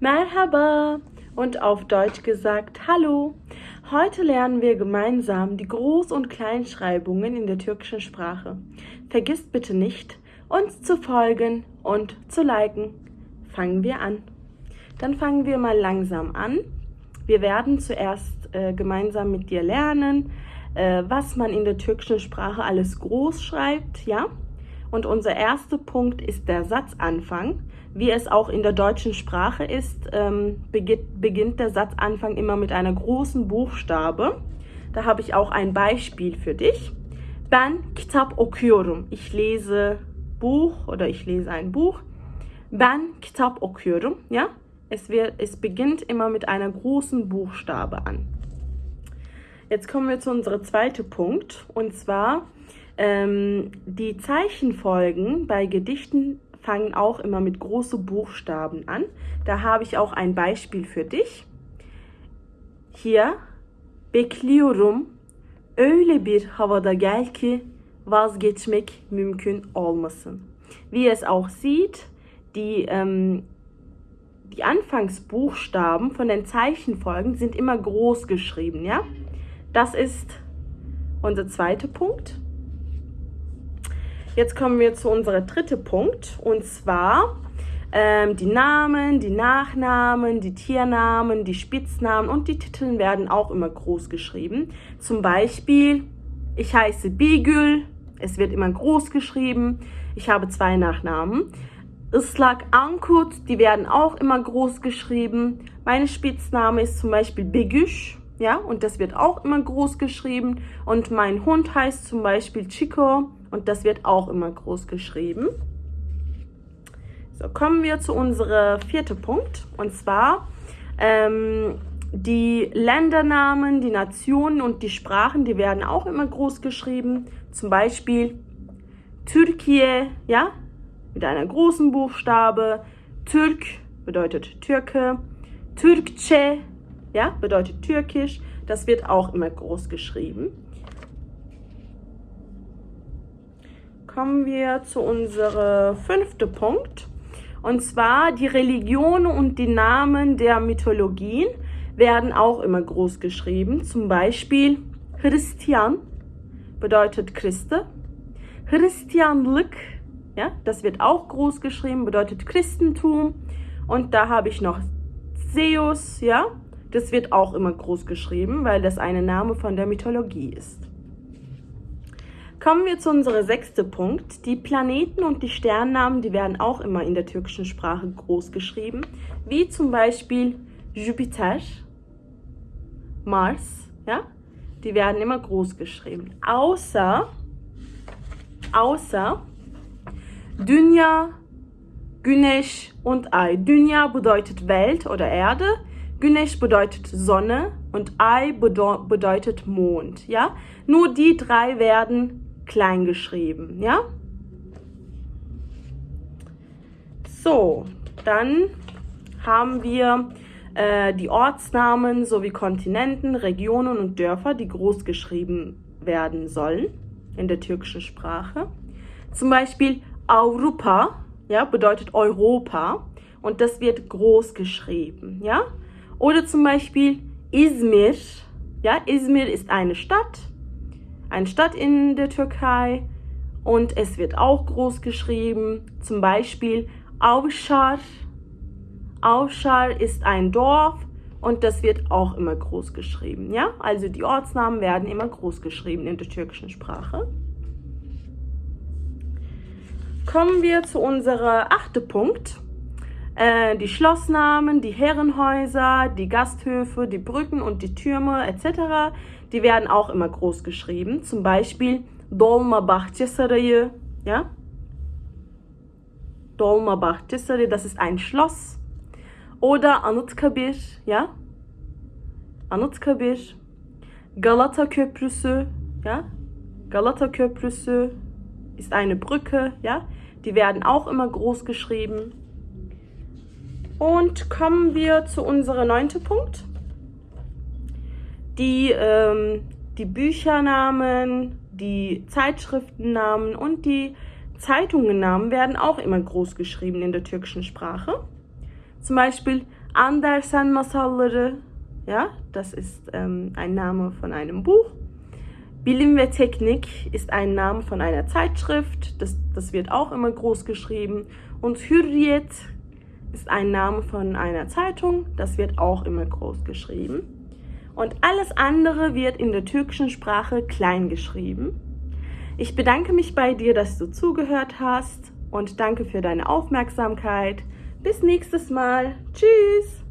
Merhaba und auf Deutsch gesagt Hallo. Heute lernen wir gemeinsam die Groß- und Kleinschreibungen in der türkischen Sprache. Vergisst bitte nicht, uns zu folgen und zu liken. Fangen wir an. Dann fangen wir mal langsam an. Wir werden zuerst äh, gemeinsam mit dir lernen, äh, was man in der türkischen Sprache alles groß schreibt, ja? Und unser erster Punkt ist der Satzanfang. Wie es auch in der deutschen Sprache ist, ähm, beginnt, der Satzanfang immer mit einer großen Buchstabe. Da habe ich auch ein Beispiel für dich. Ben kitap okuyorum. Ich lese Buch oder ich lese ein Buch. Ben kitap okuyorum. Ja? Es, wird, es beginnt immer mit einer großen Buchstabe an. Jetzt kommen wir zu unserem zweiten Punkt. Und zwar ähm, die Zeichenfolgen bei Gedichten fangen auch immer mit großen Buchstaben an. Da habe ich auch ein Beispiel für dich. Hier bekliyorum öyle bir havada gel ki vazgeçmek mümkün olmasın. Wie es auch sieht, die, ähm, die Anfangsbuchstaben von den Zeichenfolgen sind immer groß geschrieben, ja? Das ist unser zweiter Punkt. Jetzt kommen wir zu unserem dritten Punkt und zwar ähm, die Namen, die Nachnamen, die Tiernamen, die Spitznamen und die Titel werden auch immer groß geschrieben. Zum Beispiel, ich heiße Bigül, es wird immer groß geschrieben. Ich habe zwei Nachnamen. Islak Ankut, die werden auch immer groß geschrieben. Meine Spitzname ist zum Beispiel Begüş, ja, und das wird auch immer groß geschrieben. Und mein Hund heißt zum Beispiel Chico und das wird auch immer groß geschrieben. So, kommen wir zu unserem vierten Punkt und zwar ähm, die Ländernamen, die Nationen und die Sprachen, die werden auch immer groß geschrieben. Zum Beispiel Türkei, ja, mit einer großen Buchstabe. Türk bedeutet Türke. Türkçe, ja, bedeutet Türkisch. Das wird auch immer groß geschrieben. Kommen wir zu unserem fünften Punkt. Und zwar die Religion und die Namen der Mythologien werden auch immer groß geschrieben. Zum Beispiel Christian bedeutet Christe. Christianlık, ja, das wird auch groß geschrieben, bedeutet Christentum. Und da habe ich noch Zeus, ja, das wird auch immer groß geschrieben, weil das ein Name von der Mythologie ist. Kommen wir zu unserem sechsten Punkt. Die Planeten und die Sternnamen, die werden auch immer in der türkischen Sprache groß geschrieben, wie zum Beispiel Jupiter, Mars, ja, die werden immer groß geschrieben. Außer, außer Dünya, Güneş und Ay. Dünya bedeutet Welt oder Erde, Güneş bedeutet Sonne und Ay bedeutet Mond, ja. Nur die drei werden klein geschrieben, ja. So, dann haben wir äh, die Ortsnamen sowie Kontinenten, Regionen und Dörfer, die groß geschrieben werden sollen in der türkischen Sprache. Zum Beispiel Europa, ja, bedeutet Europa und das wird groß geschrieben, ja. Oder zum Beispiel Izmir, ja, Izmir ist eine Stadt eine Stadt in der Türkei und es wird auch groß geschrieben. Zum Beispiel Avşar. Avşar ist ein Dorf und das wird auch immer groß geschrieben. Ja? Also die Ortsnamen werden immer groß geschrieben in der türkischen Sprache. Kommen wir zu unserem achten Punkt. Äh, die Schlossnamen, die Herrenhäuser, die Gasthöfe, die Brücken und die Türme etc. Die werden auch immer groß geschrieben. Zum Beispiel Dolmabahçe Sarayı, ja? Dolmabahçe Sarayı, das ist ein Schloss. Oder Anıtkabir, ja? Anıtkabir. Galata Köprüsü, ja? Galata Köprüsü ist eine Brücke, ja? Die werden auch immer groß geschrieben. Und kommen wir zu unserem neunten Punkt. Die, ähm, die Büchernamen, die Zeitschriftennamen und die Zeitungennamen werden auch immer groß geschrieben in der türkischen Sprache. Zum Beispiel Andersen Masalları, ja, das ist ähm, ein Name von einem Buch. Bilim ve Teknik ist ein Name von einer Zeitschrift, das, das wird auch immer groß geschrieben. Und Hürriyet ist ein Name von einer Zeitung, das wird auch immer groß geschrieben. Und alles andere wird in der türkischen Sprache klein geschrieben. Ich bedanke mich bei dir, dass du zugehört hast und danke für deine Aufmerksamkeit. Bis nächstes Mal. Tschüss.